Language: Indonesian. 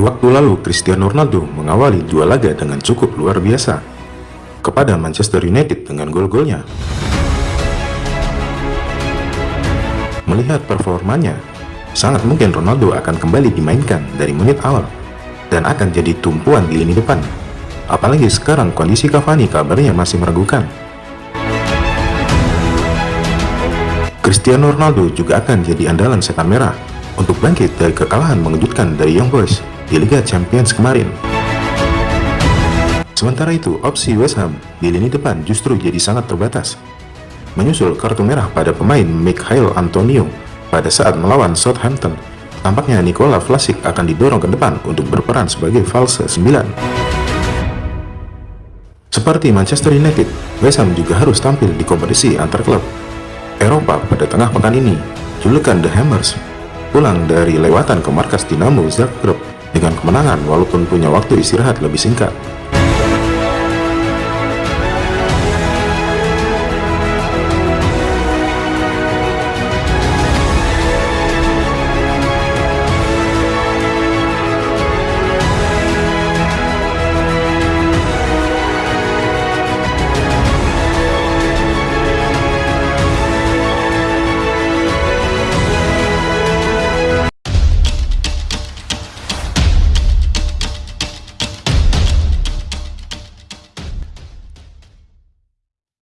minggu lalu, Cristiano Ronaldo mengawali dua laga dengan cukup luar biasa kepada Manchester United dengan gol-golnya. Melihat performanya, sangat mungkin Ronaldo akan kembali dimainkan dari menit awal dan akan jadi tumpuan di lini depan. Apalagi sekarang kondisi Cavani kabarnya masih meragukan. Cristiano Ronaldo juga akan jadi andalan setan merah untuk bangkit dari kekalahan mengejutkan dari Young Boys di Liga Champions kemarin. Sementara itu, opsi West Ham di lini depan justru jadi sangat terbatas. Menyusul kartu merah pada pemain Mikhail Antonio pada saat melawan Southampton, tampaknya Nikola Vlasic akan didorong ke depan untuk berperan sebagai false 9. Seperti Manchester United, West Ham juga harus tampil di kompetisi antar klub Eropa pada tengah pekan ini. Julukan The Hammers pulang dari lewatan ke markas Dinamo Zagreb dengan kemenangan walaupun punya waktu istirahat lebih singkat.